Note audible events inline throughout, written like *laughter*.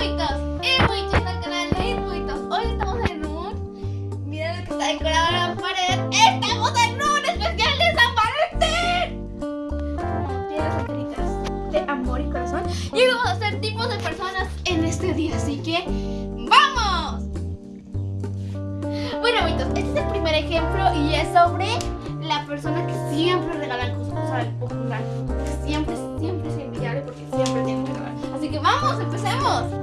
al Irbuitos. Hoy estamos en un. Lo que está decorado la pared. ¡Estamos en un especial de San Valentín! De amor y corazón. Y vamos a hacer tipos de personas en este día, así que. ¡Vamos! Bueno, amiguitos, este es el primer ejemplo y es sobre la persona que siempre regala cosas, el popular. Siempre, siempre es envidiable porque siempre tiene que regalar. Así que vamos, empecemos.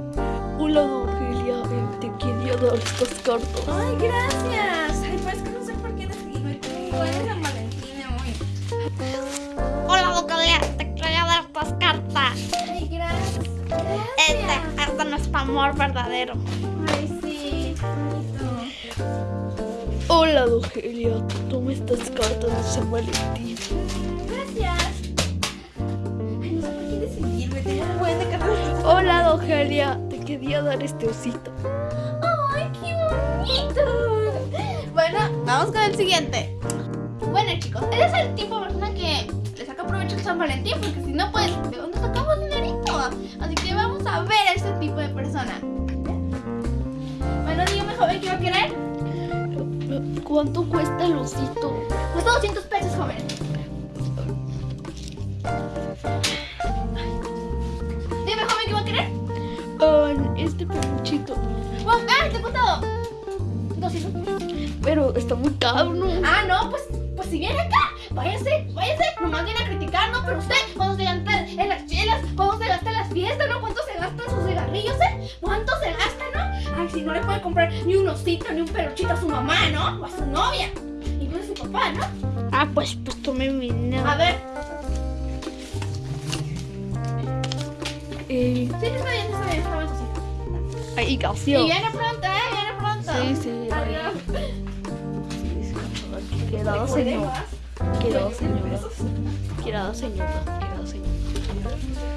Eh, te quería dar estas cartas. Ay, gracias. Ay, pues que no sé por qué decidí como es San Valentín hoy. Hola, Doctoria, te quería dar estas cartas. Ay, gracias. Este, Gracias. este no es amor verdadero. Ay, sí, bonito. Hola, Dorgelia, toma estas cartas de San Valentín. Gracias. Ay, no sé por qué decidirme. Tengo un buen de cartas. Hola, Dorgelia, te quería dar este osito. ¡Ay, qué bonito! Bueno, vamos con el siguiente. Bueno, chicos, ese es el tipo de persona que le saca provecho al San Valentín, porque si no, pues, ¿de dónde sacamos dinerito? Así que vamos a ver a este tipo de persona. Bueno, dígame, joven, ¿qué va a querer? ¿Cuánto cuesta el osito? Cuesta 200 pesos, joven. Este peluchito. Oh, ¡Ah, te he costado! 200 pesos. Pero está muy caro, ¿no? Ah, no, pues, pues si viene acá, váyase, váyase, nomás viene a criticarnos, pero usted, cuando se gasta en las chelas, cuando se gasta en las fiestas, ¿no? ¿Cuánto se gasta en sus cigarrillos, eh? ¿Cuánto se gasta, no? Ay, si no le puede comprar ni un osito, ni un peluchito a su mamá, ¿no? O a su novia, incluso a su papá, ¿no? Ah, pues, pues tome mi dinero. A ver, Eh, está bien, sí. Y canción. viene pronto, ¿eh? Viene pronto. Sí, sí, Adiós. Quedado, señor. Quedado, señora. Pesos. Quedado, señora. Quedado, señora.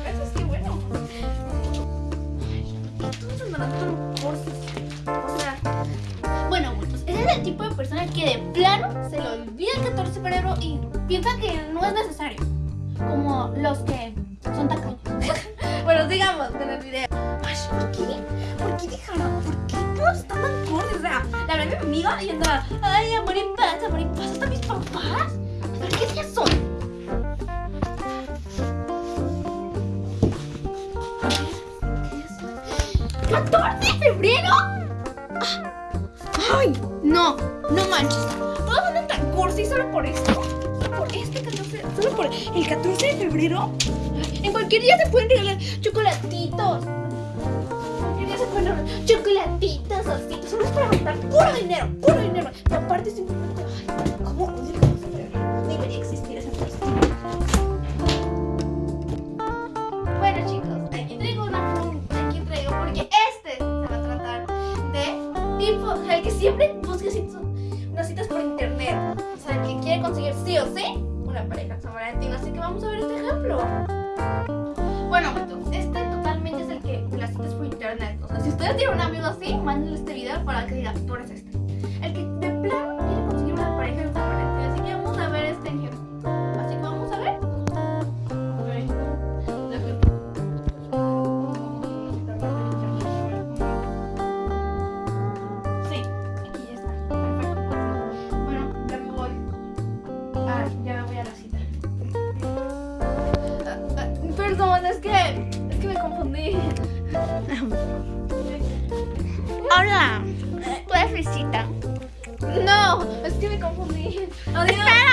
Eso es que bueno. Todos andarán tan cortos. O sea. Bueno, pues ese es el tipo de persona que de plano se le olvida el 14 de febrero y piensa que no es necesario. Como los que son tacaños. *laughs* bueno, digamos en el video. Ay, ¿por qué? ¿Por qué dejaron? ¿Por qué todos están tan cortos? O sea, la verdad mi amiga y andaba, ay, amor y paz, amor y paz, hasta mis papás. ¿Pero qué días son? ¿14 de febrero? Ay, no, no manches. Todos andan tan cursi solo por esto. Solo por este 14, solo por el 14 de febrero. En cualquier día se pueden regalar chocolatitos. Regalar chocolatitos, ositos. Solo es para gastar puro dinero, puro dinero. Y aparte simplemente, ay, ¿cómo odio 14 de febrero? Debería existir esa persona. Bueno chicos, aquí traigo una pregunta, aquí traigo porque este se va a tratar de tipo, el que siempre busca citas, unas citas por internet, o sea, el que quiere conseguir sí o sí una pareja Valentín, así que vamos a ver este ejemplo. Ustedes tienen un amigo así, mándenle este video para que diga, tú eres este. El que de plano quiere conseguir una pareja en Valentín, así que vamos a ver este ejemplo. Así que vamos a ver. Sí, aquí ya está. Perfecto. Bueno, ya me voy. Ah, ya me voy a la cita. Ah, ah, Perdón, es que, es que me confundí. *laughs* Hola, ¿tú eres visita? No, es que me confundí. Adiós.